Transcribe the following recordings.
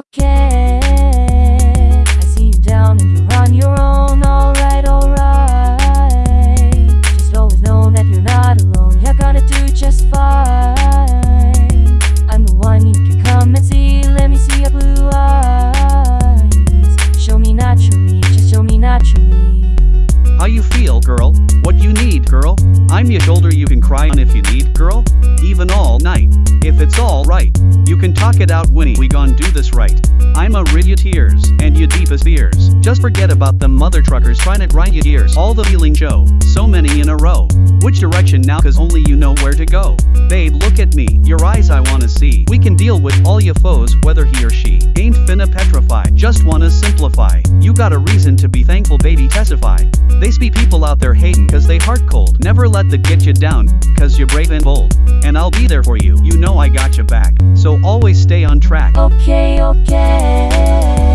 OK I'm your shoulder you can cry on if you need, girl. Even all night. If it's all right, you can talk it out, Winnie. We gon' do this right. I'ma rid your tears and your deepest fears. Just forget about them mother truckers trying to grind your ears, All the feeling show, so many in a row. Which direction now? Cause only you know where to go. Babe, look at me. Your eyes I wanna see. We can deal with all your foes, whether he or she. Ain't finna petrify. Just wanna simplify. You got a reason to be thankful, baby. Testify. They be people out there hating cause they heart cold. Never let the get you down, cause you're brave and bold. And I'll be there for you, you know I got your back. So always stay on track. Okay, okay.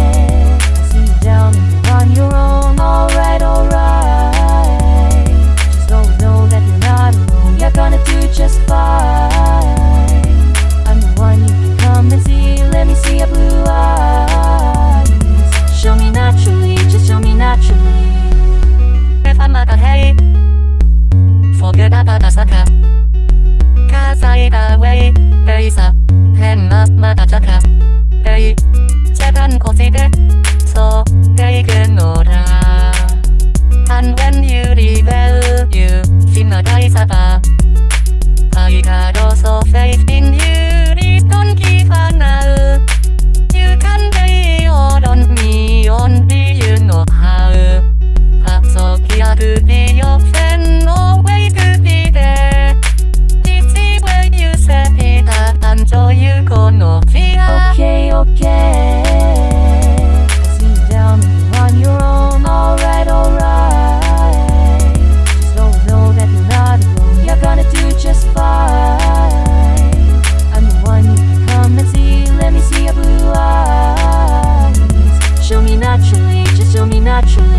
ริษัแห่งนัสมาตาจักร Let